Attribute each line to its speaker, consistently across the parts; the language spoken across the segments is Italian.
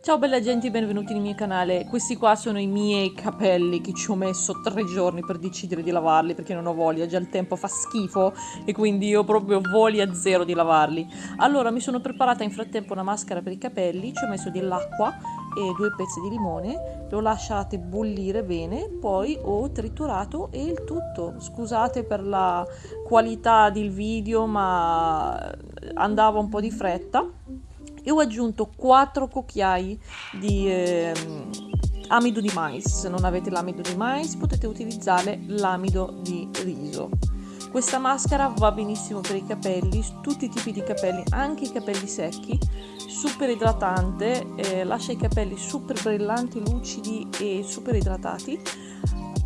Speaker 1: Ciao bella gente, benvenuti nel mio canale. Questi qua sono i miei capelli che ci ho messo tre giorni per decidere di lavarli perché non ho voglia, già il tempo fa schifo e quindi io proprio voglia zero di lavarli. Allora mi sono preparata in frattempo una maschera per i capelli, ci ho messo dell'acqua e due pezzi di limone, le ho lasciate bollire bene, poi ho triturato e il tutto. Scusate per la qualità del video ma andava un po' di fretta e ho aggiunto 4 cucchiai di eh, amido di mais. Se non avete l'amido di mais potete utilizzare l'amido di riso. Questa maschera va benissimo per i capelli tutti i tipi di capelli anche i capelli secchi super idratante eh, lascia i capelli super brillanti lucidi e super idratati.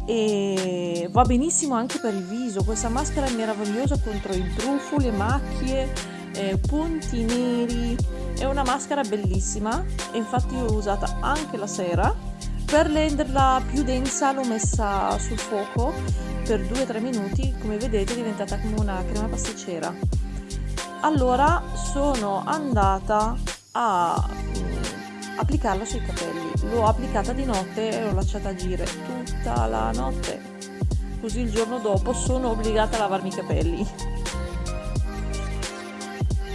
Speaker 1: E va benissimo anche per il viso. Questa maschera è meravigliosa contro i brufoli, le macchie eh, punti neri è una maschera bellissima infatti l'ho usata anche la sera. Per renderla più densa l'ho messa sul fuoco per 2-3 minuti. Come vedete è diventata come una crema pasticcera. Allora sono andata a mm, applicarla sui capelli. L'ho applicata di notte e l'ho lasciata agire tutta la notte. Così il giorno dopo sono obbligata a lavarmi i capelli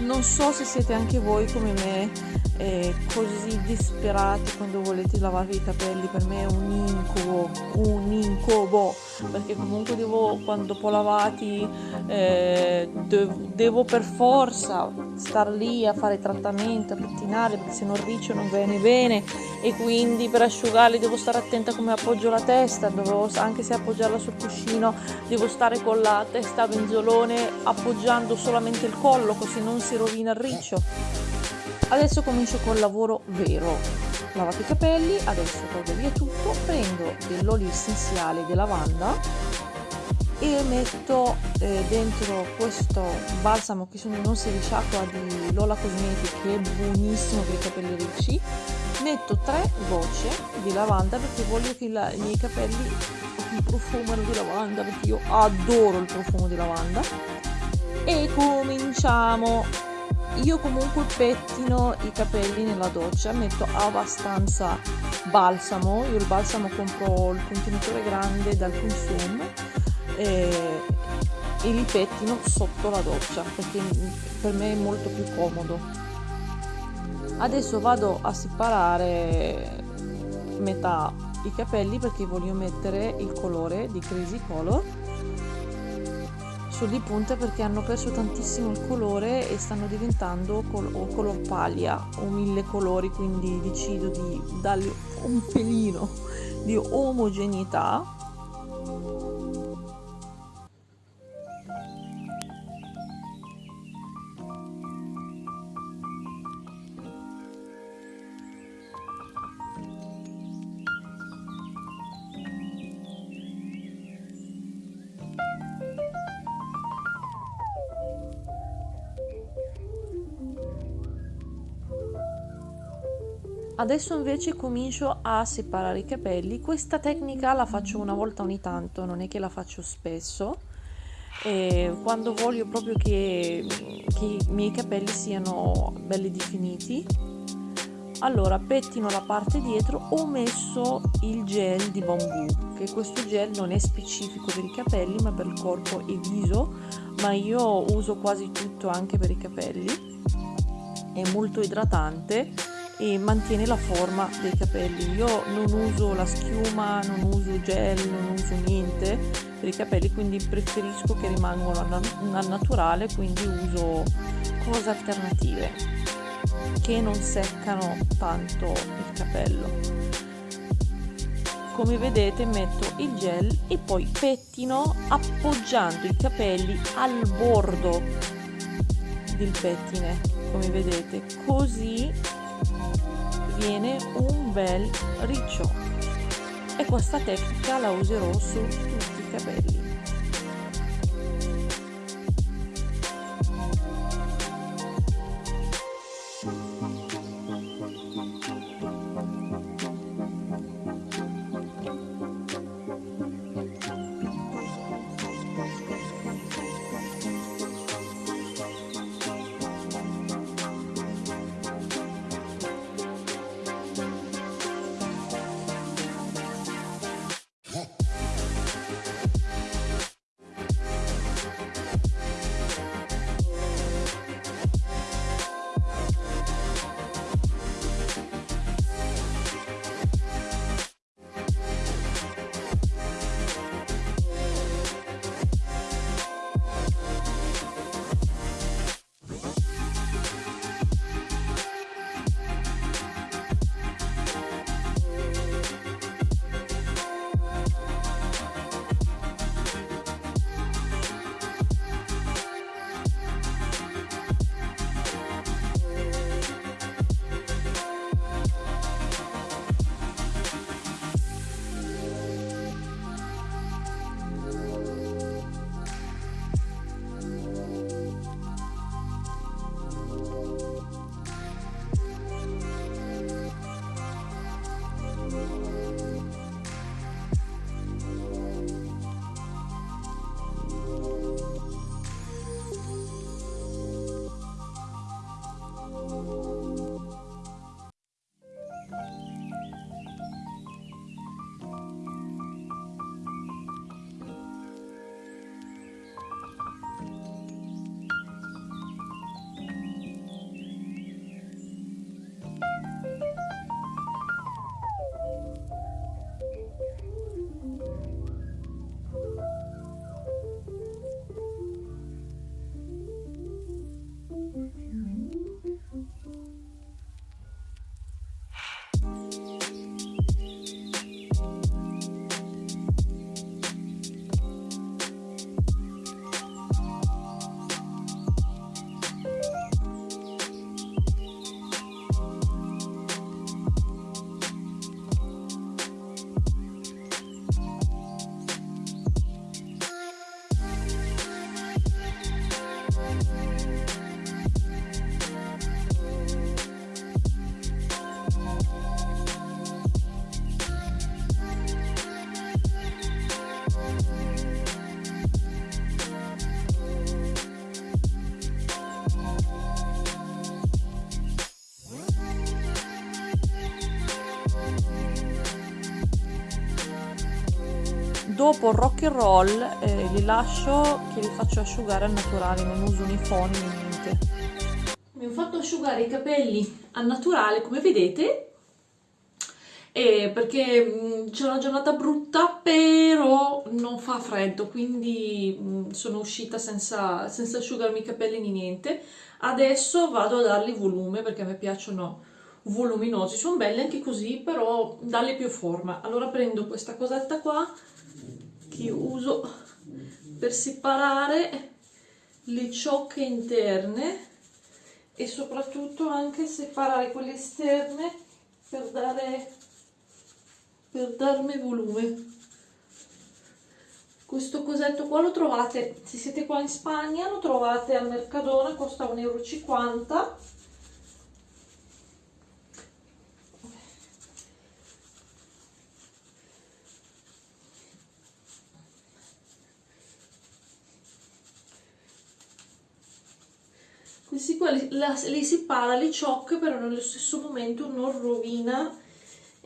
Speaker 1: non so se siete anche voi come me eh, così disperati quando volete lavarvi i capelli. Per me è un incubo un incubo. Perché comunque devo quando dopo lavati eh, devo per forza star lì a fare trattamento a pettinare perché se non riccio non viene bene. E quindi per asciugarli devo stare attenta come appoggio la testa devo, anche se appoggiarla sul cuscino devo stare con la testa a benzolone appoggiando solamente il collo così non si rovina il riccio. Adesso comincio col lavoro vero. Lavate i capelli adesso tolgo via tutto prendo dell'olio essenziale di lavanda e metto eh, dentro questo balsamo che sono non si risciacqua di Lola Cosmetics che è buonissimo per i capelli ricci. Metto tre gocce di lavanda perché voglio che la, i miei capelli profumano di lavanda perché io adoro il profumo di lavanda. E cominciamo io comunque pettino i capelli nella doccia metto abbastanza balsamo io il balsamo compro il contenitore grande dal consum e, e li pettino sotto la doccia perché per me è molto più comodo. Adesso vado a separare metà i capelli perché voglio mettere il colore di crazy color sulle punte perché hanno perso tantissimo il colore e stanno diventando col o color paglia o mille colori quindi decido di dargli un pelino di omogeneità Adesso invece comincio a separare i capelli. Questa tecnica la faccio una volta ogni tanto, non è che la faccio spesso. E quando voglio proprio che, che i miei capelli siano belli definiti, allora pettino la parte dietro. Ho messo il gel di bambù che questo gel non è specifico per i capelli ma per il corpo e viso. Ma io uso quasi tutto anche per i capelli. È molto idratante e mantiene la forma dei capelli. Io non uso la schiuma non uso gel non uso niente per i capelli quindi preferisco che rimangano al naturale quindi uso cose alternative che non seccano tanto il capello. Come vedete metto il gel e poi pettino appoggiando i capelli al bordo del pettine come vedete. Così viene un bel riccio. E questa tecnica la userò su tutti i capelli dopo rock and roll eh, li lascio che li faccio asciugare al naturale, non uso né niente. Mi ho fatto asciugare i capelli al naturale come vedete eh, perché mm, c'è una giornata brutta però non fa freddo quindi mh, mm, sono uscita senza, senza asciugarmi i capelli né niente adesso vado a dargli volume perché a me piacciono voluminosi sono belli anche così però dargli più forma allora prendo questa cosetta qua che uso per separare le ciocche interne e soprattutto anche separare quelle esterne per dare per darmi volume. Questo cosetto qua lo trovate se siete qua in Spagna lo trovate al Mercadona costa 1,50 euro questi qua la, li separa, li ciocca però nello stesso momento non rovina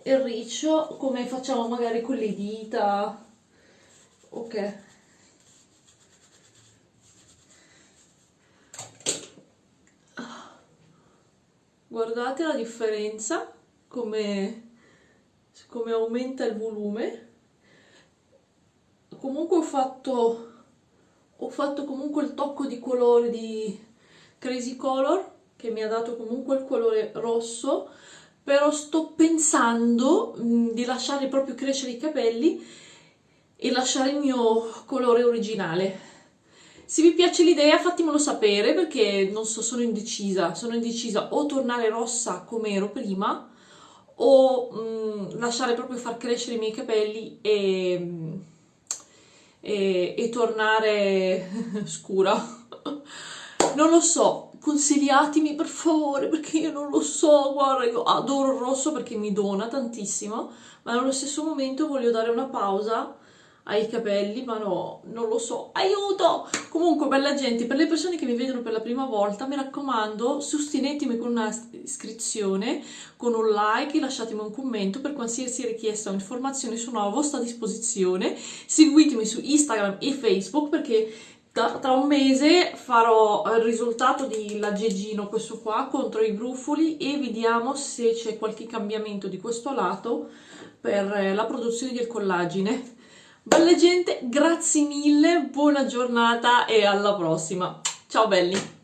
Speaker 1: il riccio come facciamo magari con le dita. Ok. Guardate la differenza come, come aumenta il volume. Comunque ho fatto ho fatto comunque il tocco di colore di Crazy Color che mi ha dato comunque il colore rosso però sto pensando mh, mm, di lasciare proprio crescere i capelli e lasciare il mio colore originale. Se vi piace l'idea fatemelo sapere perché non so, sono indecisa. Sono indecisa o tornare rossa come ero prima o mh, mm, lasciare proprio far crescere i miei capelli e, mm, e, e tornare scura non lo so, consigliatemi per favore perché io non lo so, guarda io adoro il rosso perché mi dona tantissimo, ma allo stesso momento voglio dare una pausa ai capelli, ma no, non lo so, aiuto! Comunque, bella gente, per le persone che mi vedono per la prima volta, mi raccomando, sostenetemi con una iscrizione, con un like, lasciatemi un commento per qualsiasi richiesta o informazione, sono a vostra disposizione, seguitemi su Instagram e Facebook perché tra, tra, un mese farò il risultato di l'aggeggino questo qua contro i brufoli e vediamo se c'è qualche cambiamento di questo lato per la produzione del collagine bella gente grazie mille buona giornata e alla prossima. Ciao belli